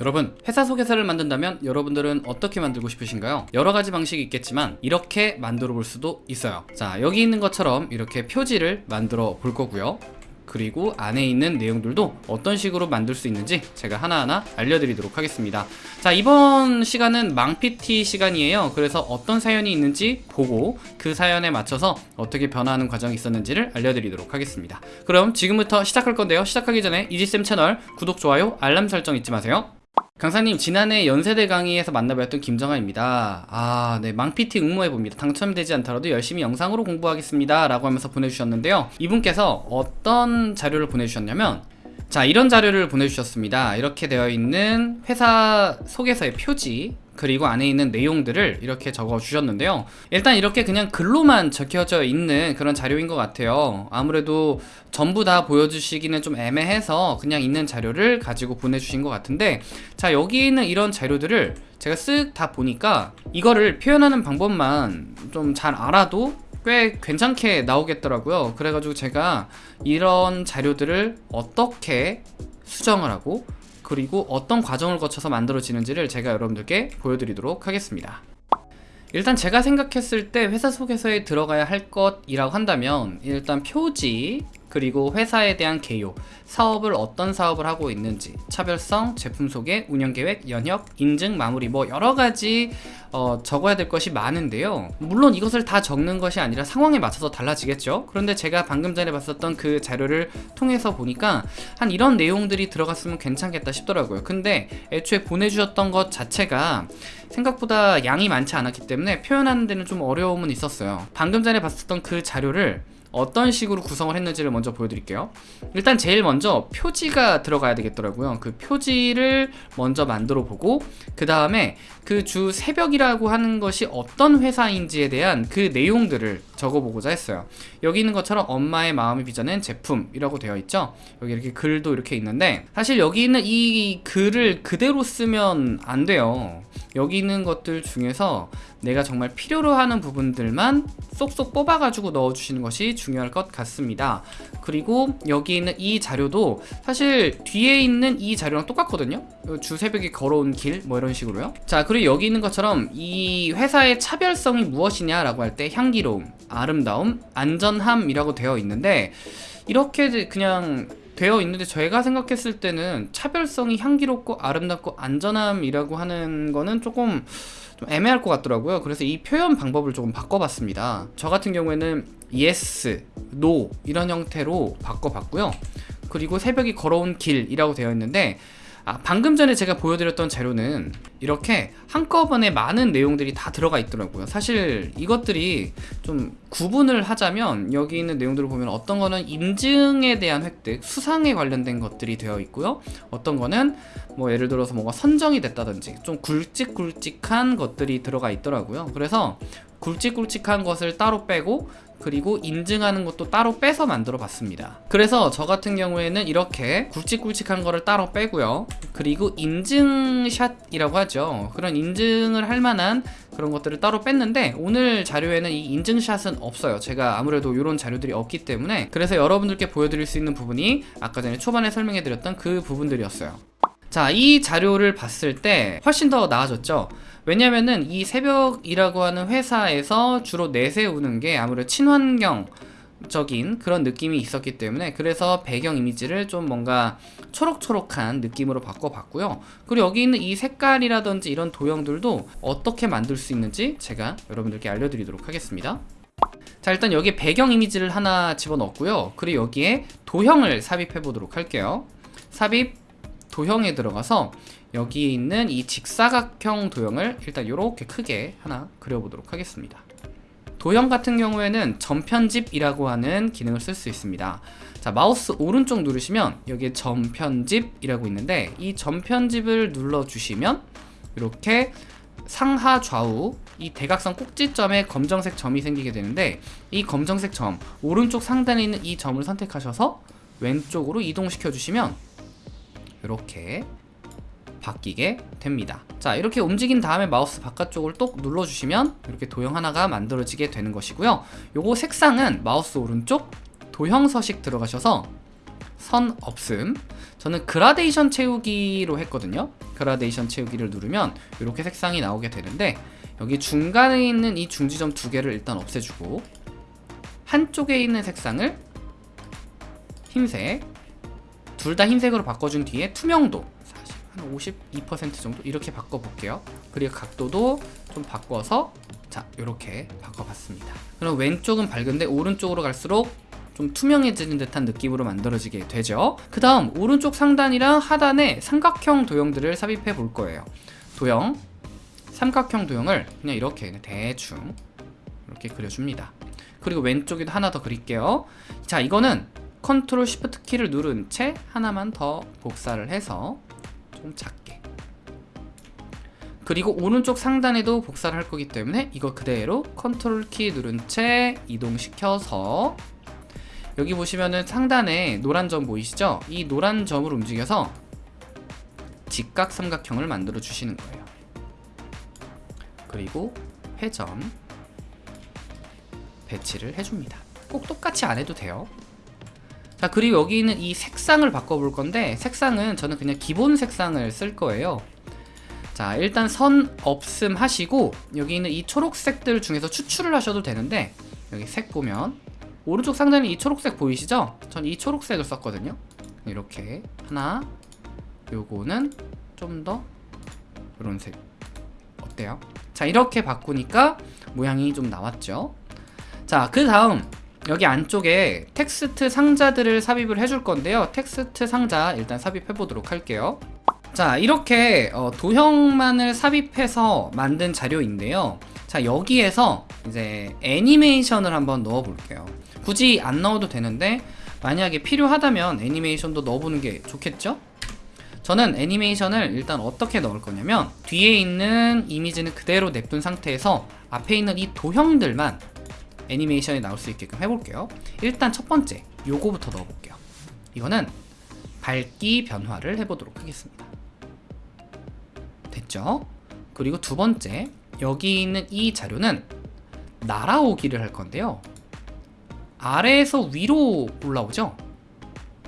여러분 회사 소개서를 만든다면 여러분들은 어떻게 만들고 싶으신가요? 여러 가지 방식이 있겠지만 이렇게 만들어 볼 수도 있어요. 자 여기 있는 것처럼 이렇게 표지를 만들어 볼 거고요. 그리고 안에 있는 내용들도 어떤 식으로 만들 수 있는지 제가 하나하나 알려드리도록 하겠습니다. 자 이번 시간은 망PT 시간이에요. 그래서 어떤 사연이 있는지 보고 그 사연에 맞춰서 어떻게 변화하는 과정이 있었는지를 알려드리도록 하겠습니다. 그럼 지금부터 시작할 건데요. 시작하기 전에 이지쌤 채널 구독, 좋아요, 알람 설정 잊지 마세요 강사님 지난해 연세대 강의에서 만나뵀던 김정아입니다. 아네 망PT 응모해봅니다. 당첨되지 않더라도 열심히 영상으로 공부하겠습니다. 라고 하면서 보내주셨는데요. 이분께서 어떤 자료를 보내주셨냐면 자 이런 자료를 보내주셨습니다. 이렇게 되어 있는 회사 소개서의 표지 그리고 안에 있는 내용들을 이렇게 적어 주셨는데요. 일단 이렇게 그냥 글로만 적혀져 있는 그런 자료인 것 같아요. 아무래도 전부 다 보여주시기는 좀 애매해서 그냥 있는 자료를 가지고 보내주신 것 같은데 자 여기 있는 이런 자료들을 제가 쓱 다 보니까 이거를 표현하는 방법만 좀 잘 알아도 꽤 괜찮게 나오겠더라고요. 그래가지고 제가 이런 자료들을 어떻게 수정을 하고 그리고 어떤 과정을 거쳐서 만들어지는지를 제가 여러분들께 보여드리도록 하겠습니다. 일단 제가 생각했을 때 회사 소개서에 들어가야 할 것이라고 한다면 일단 표지 그리고 회사에 대한 개요 사업을 어떤 사업을 하고 있는지 차별성, 제품 소개, 운영계획, 연혁, 인증, 마무리 뭐 여러가지 어, 적어야 될 것이 많은데요. 물론 이것을 다 적는 것이 아니라 상황에 맞춰서 달라지겠죠. 그런데 제가 방금 전에 봤었던 그 자료를 통해서 보니까 한 이런 내용들이 들어갔으면 괜찮겠다 싶더라고요. 근데 애초에 보내주셨던 것 자체가 생각보다 양이 많지 않았기 때문에 표현하는 데는 좀 어려움은 있었어요. 방금 전에 봤었던 그 자료를 어떤 식으로 구성을 했는지를 먼저 보여드릴게요. 일단 제일 먼저 표지가 들어가야 되겠더라고요. 그 표지를 먼저 만들어 보고 그 다음에 그 주 새벽이라고 하는 것이 어떤 회사인지에 대한 그 내용들을 적어보고자 했어요. 여기 있는 것처럼 엄마의 마음이 빚어낸 제품이라고 되어 있죠? 여기 이렇게 글도 이렇게 있는데 사실 여기 있는 이 글을 그대로 쓰면 안 돼요. 여기 있는 것들 중에서 내가 정말 필요로 하는 부분들만 쏙쏙 뽑아가지고 넣어주시는 것이 중요할 것 같습니다. 그리고 여기 있는 이 자료도 사실 뒤에 있는 이 자료랑 똑같거든요? 주 새벽에 걸어온 길 뭐 이런 식으로요? 자 그리고 여기 있는 것처럼 이 회사의 차별성이 무엇이냐 라고 할 때 향기로움 아름다움 안전함이라고 되어 있는데 이렇게 그냥 되어 있는데 저희가 생각했을 때는 차별성이 향기롭고 아름답고 안전함이라고 하는 거는 조금 좀 애매할 것 같더라고요. 그래서 이 표현 방법을 조금 바꿔봤습니다. 저 같은 경우에는 yes, no 이런 형태로 바꿔봤고요. 그리고 새벽이 걸어온 길이라고 되어 있는데 아, 방금 전에 제가 보여드렸던 자료는 이렇게 한꺼번에 많은 내용들이 다 들어가 있더라고요. 사실 이것들이 좀 구분을 하자면 여기 있는 내용들을 보면 어떤 거는 인증에 대한 획득 수상에 관련된 것들이 되어 있고요. 어떤 거는 뭐 예를 들어서 뭔가 선정이 됐다든지 좀 굵직굵직한 것들이 들어가 있더라고요. 그래서 굵직굵직한 것을 따로 빼고 그리고 인증하는 것도 따로 빼서 만들어 봤습니다. 그래서 저 같은 경우에는 이렇게 굵직굵직한 거를 따로 빼고요. 그리고 인증샷이라고 하죠. 그런 인증을 할 만한 그런 것들을 따로 뺐는데 오늘 자료에는 이 인증샷은 없어요. 제가 아무래도 이런 자료들이 없기 때문에 그래서 여러분들께 보여드릴 수 있는 부분이 아까 전에 초반에 설명해 드렸던 그 부분들이었어요 자 이 자료를 봤을 때 훨씬 더 나아졌죠. 왜냐면은 이 새벽이라고 하는 회사에서 주로 내세우는 게 아무래도 친환경 적인 그런 느낌이 있었기 때문에 그래서 배경 이미지를 좀 뭔가 초록초록한 느낌으로 바꿔봤고요. 그리고 여기 있는 이 색깔이라든지 이런 도형들도 어떻게 만들 수 있는지 제가 여러분들께 알려드리도록 하겠습니다. 자 일단 여기에 배경 이미지를 하나 집어넣었고요. 그리고 여기에 도형을 삽입해 보도록 할게요. 삽입 도형에 들어가서 여기에 있는 이 직사각형 도형을 일단 이렇게 크게 하나 그려보도록 하겠습니다. 도형 같은 경우에는 전편집이라고 하는 기능을 쓸 수 있습니다. 자 마우스 오른쪽 누르시면 여기에 전편집이라고 있는데 이 전편집을 눌러주시면 이렇게 상하 좌우 이 대각선 꼭지점에 검정색 점이 생기게 되는데 이 검정색 점 오른쪽 상단에 있는 이 점을 선택하셔서 왼쪽으로 이동시켜 주시면 이렇게 바뀌게 됩니다. 자 이렇게 움직인 다음에 마우스 바깥쪽을 똑 눌러주시면 이렇게 도형 하나가 만들어지게 되는 것이고요. 요거 색상은 마우스 오른쪽 도형 서식 들어가셔서 선 없음. 저는 그라데이션 채우기로 했거든요. 그라데이션 채우기를 누르면 이렇게 색상이 나오게 되는데 여기 중간에 있는 이 중지점 두 개를 일단 없애주고 한쪽에 있는 색상을 흰색 둘 다 흰색으로 바꿔준 뒤에 투명도 한 52% 정도 이렇게 바꿔볼게요. 그리고 각도도 좀 바꿔서 자 이렇게 바꿔봤습니다. 그럼 왼쪽은 밝은데 오른쪽으로 갈수록 좀 투명해지는 듯한 느낌으로 만들어지게 되죠. 그 다음 오른쪽 상단이랑 하단에 삼각형 도형들을 삽입해 볼 거예요. 도형 삼각형 도형을 그냥 이렇게 그냥 대충 이렇게 그려줍니다. 그리고 왼쪽에도 하나 더 그릴게요. 자 이거는 컨트롤 쉬프트 키를 누른 채 하나만 더 복사를 해서 좀 작게 그리고 오른쪽 상단에도 복사를 할 거기 때문에 이거 그대로 컨트롤 키 누른 채 이동시켜서 여기 보시면은 상단에 노란 점 보이시죠? 이 노란 점을 움직여서 직각 삼각형을 만들어 주시는 거예요. 그리고 회전 배치를 해줍니다. 꼭 똑같이 안 해도 돼요. 자 그리고 여기 있는 이 색상을 바꿔볼 건데 색상은 저는 그냥 기본 색상을 쓸 거예요. 자 일단 선 없음 하시고 여기 있는 이 초록색들 중에서 추출을 하셔도 되는데 여기 색 보면 오른쪽 상단에 이 초록색 보이시죠? 전 이 초록색을 썼거든요 이렇게 하나 요거는 좀 더 이런 색 어때요? 자 이렇게 바꾸니까 모양이 좀 나왔죠 자그 다음 여기 안쪽에 텍스트 상자들을 삽입을 해줄 건데요. 텍스트 상자 일단 삽입해 보도록 할게요. 자 이렇게 어, 도형만을 삽입해서 만든 자료인데요. 자 여기에서 이제 애니메이션을 한번 넣어 볼게요. 굳이 안 넣어도 되는데 만약에 필요하다면 애니메이션도 넣어보는 게 좋겠죠? 저는 애니메이션을 일단 어떻게 넣을 거냐면 뒤에 있는 이미지는 그대로 냅둔 상태에서 앞에 있는 이 도형들만 애니메이션이 나올 수 있게끔 해볼게요. 일단 첫 번째 요거부터 넣어볼게요. 이거는 밝기 변화를 해보도록 하겠습니다. 됐죠? 그리고 두 번째 여기 있는 이 자료는 날아오기를 할 건데요. 아래에서 위로 올라오죠?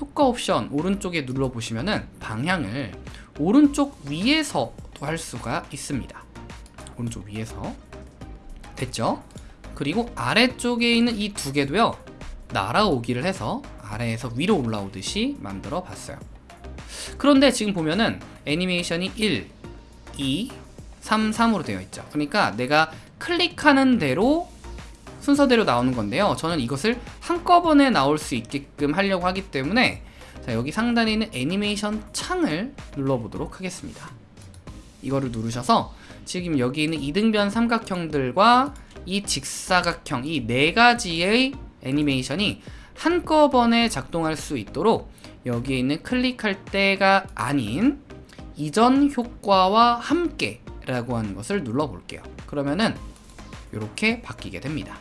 효과 옵션 오른쪽에 눌러보시면 은 방향을 오른쪽 위에서도 할 수가 있습니다. 오른쪽 위에서. 됐죠 그리고 아래쪽에 있는 이 두 개도요 날아오기를 해서 아래에서 위로 올라오듯이 만들어 봤어요. 그런데 지금 보면은 애니메이션이 1, 2, 3, 3으로 되어 있죠. 그러니까 내가 클릭하는 대로 순서대로 나오는 건데요. 저는 이것을 한꺼번에 나올 수 있게끔 하려고 하기 때문에 자 여기 상단에 있는 애니메이션 창을 눌러보도록 하겠습니다. 이거를 누르셔서 지금 여기 있는 이등변 삼각형들과 이 직사각형 이 네 가지의 애니메이션이 한꺼번에 작동할 수 있도록 여기에 있는 클릭할 때가 아닌 이전 효과와 함께 라고 하는 것을 눌러 볼게요 그러면은 이렇게 바뀌게 됩니다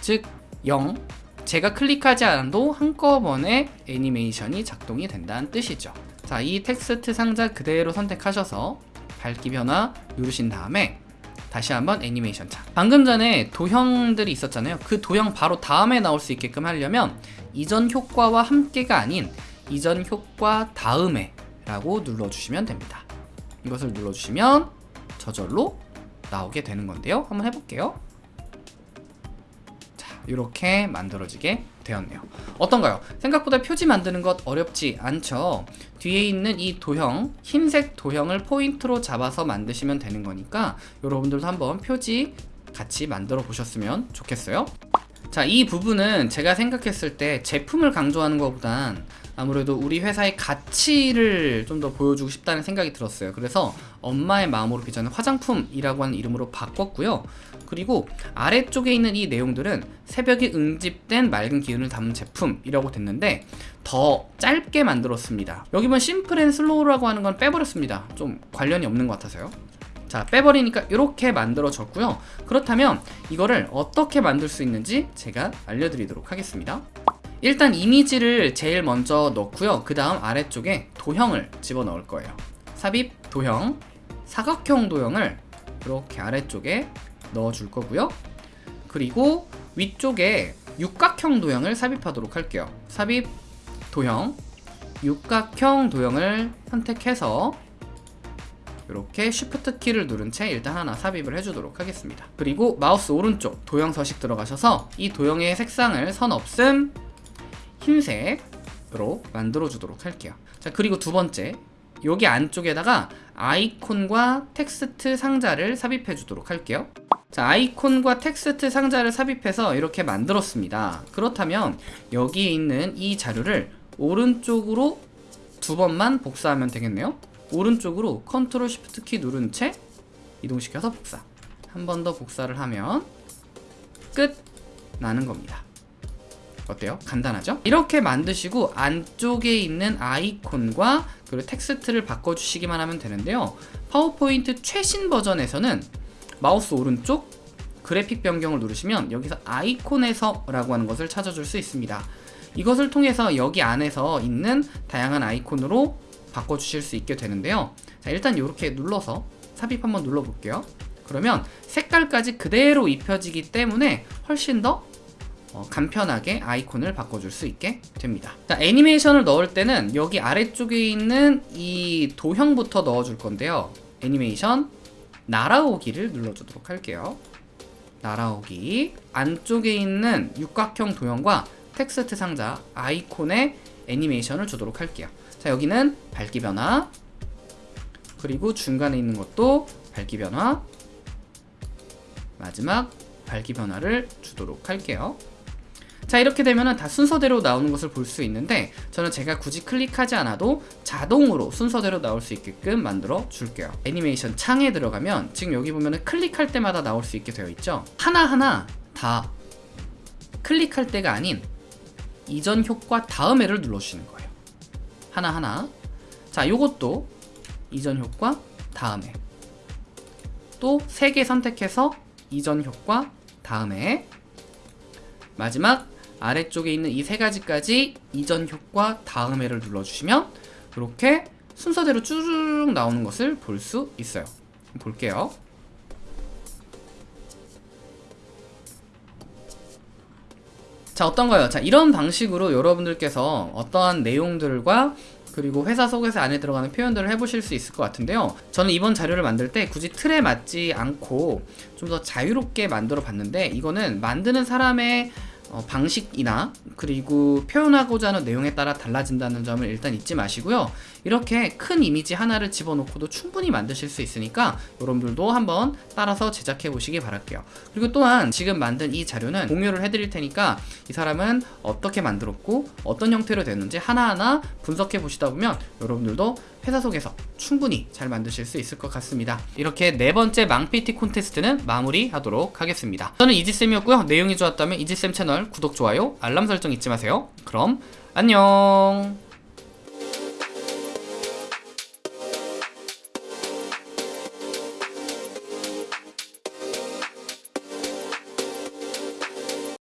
즉 0. 제가 클릭하지 않아도 한꺼번에 애니메이션이 작동이 된다는 뜻이죠. 자, 이 텍스트 상자 그대로 선택하셔서 밝기 변화 누르신 다음에 다시 한번 애니메이션 창. 방금 전에 도형들이 있었잖아요. 그 도형 바로 다음에 나올 수 있게끔 하려면 이전 효과와 함께가 아닌 이전 효과 다음에 라고 눌러주시면 됩니다. 이것을 눌러주시면 저절로 나오게 되는 건데요. 한번 해볼게요. 이렇게 만들어지게 되었네요. 어떤가요? 생각보다 표지 만드는 것 어렵지 않죠? 뒤에 있는 이 도형 흰색 도형을 포인트로 잡아서 만드시면 되는 거니까 여러분들도 한번 표지 같이 만들어 보셨으면 좋겠어요. 자 이 부분은 제가 생각했을 때 제품을 강조하는 것보단 아무래도 우리 회사의 가치를 좀 더 보여주고 싶다는 생각이 들었어요. 그래서 엄마의 마음으로 빚어낸 화장품이라고 하는 이름으로 바꿨고요. 그리고 아래쪽에 있는 이 내용들은 새벽에 응집된 맑은 기운을 담은 제품이라고 됐는데 더 짧게 만들었습니다. 여기 보면 simple and slow라고 하는 건 빼버렸습니다. 좀 관련이 없는 것 같아서요. 자 빼버리니까 이렇게 만들어졌고요. 그렇다면 이거를 어떻게 만들 수 있는지 제가 알려드리도록 하겠습니다 일단 이미지를 제일 먼저 넣고요. 그 다음 아래쪽에 도형을 집어넣을 거예요. 삽입 도형 사각형 도형을 이렇게 아래쪽에 넣어줄 거고요. 그리고 위쪽에 육각형 도형을 삽입하도록 할게요. 삽입 도형 육각형 도형을 선택해서 이렇게 쉬프트 키를 누른 채 일단 하나 삽입을 해주도록 하겠습니다. 그리고 마우스 오른쪽 도형 서식 들어가셔서 이 도형의 색상을 선 없음 흰색으로 만들어 주도록 할게요. 자 그리고 두 번째 여기 안쪽에다가 아이콘과 텍스트 상자를 삽입해 주도록 할게요. 자 아이콘과 텍스트 상자를 삽입해서 이렇게 만들었습니다. 그렇다면 여기에 있는 이 자료를 오른쪽으로 두 번만 복사하면 되겠네요. 오른쪽으로 컨트롤 쉬프트 키 누른 채 이동시켜서 복사. 한 번 더 복사를 하면 끝 나는 겁니다. 어때요? 간단하죠? 이렇게 만드시고 안쪽에 있는 아이콘과 그리고 텍스트를 바꿔주시기만 하면 되는데요. 파워포인트 최신 버전에서는 마우스 오른쪽 그래픽 변경을 누르시면 여기서 아이콘에서 라고 하는 것을 찾아줄 수 있습니다. 이것을 통해서 여기 안에서 있는 다양한 아이콘으로 바꿔주실 수 있게 되는데요. 자, 일단 이렇게 눌러서 삽입 한번 눌러볼게요. 그러면 색깔까지 그대로 입혀지기 때문에 훨씬 더 어, 간편하게 아이콘을 바꿔줄 수 있게 됩니다. 자, 애니메이션을 넣을 때는 여기 아래쪽에 있는 이 도형부터 넣어줄 건데요. 애니메이션 날아오기를 눌러주도록 할게요. 날아오기 안쪽에 있는 육각형 도형과 텍스트 상자 아이콘에 애니메이션을 주도록 할게요. 자 여기는 밝기 변화 그리고 중간에 있는 것도 밝기 변화 마지막 밝기 변화를 주도록 할게요. 자 이렇게 되면 다 순서대로 나오는 것을 볼 수 있는데 저는 제가 굳이 클릭하지 않아도 자동으로 순서대로 나올 수 있게끔 만들어 줄게요. 애니메이션 창에 들어가면 지금 여기 보면 클릭할 때마다 나올 수 있게 되어 있죠? 하나하나 다 클릭할 때가 아닌 이전 효과 다음에를 눌러주시는 거예요. 하나하나. 자 요것도 이전 효과 다음에. 또세개 선택해서 이전 효과 다음에. 마지막 아래쪽에 있는 이 세 가지까지 이전 효과 다음에를 눌러주시면 이렇게 순서대로 쭈르륵 나오는 것을 볼 수 있어요. 볼게요. 자 어떤가요? 자 이런 방식으로 여러분들께서 어떠한 내용들과 그리고 회사 속에서 안에 들어가는 표현들을 해보실 수 있을 것 같은데요 저는 이번 자료를 만들 때 굳이 틀에 맞지 않고 좀 더 자유롭게 만들어 봤는데 이거는 만드는 사람의 어, 방식이나 그리고 표현하고자 하는 내용에 따라 달라진다는 점을 일단 잊지 마시고요. 이렇게 큰 이미지 하나를 집어넣고도 충분히 만드실 수 있으니까 여러분들도 한번 따라서 제작해 보시기 바랄게요. 그리고 또한 지금 만든 이 자료는 공유를 해드릴 테니까 이 사람은 어떻게 만들었고 어떤 형태로 됐는지 하나하나 분석해 보시다 보면 여러분들도 회사 속에서 충분히 잘 만드실 수 있을 것 같습니다. 이렇게 네 번째 망PT 콘테스트는 마무리하도록 하겠습니다. 저는 이지쌤이었고요. 내용이 좋았다면 이지쌤 채널 구독, 좋아요, 알람 설정 잊지 마세요. 그럼 안녕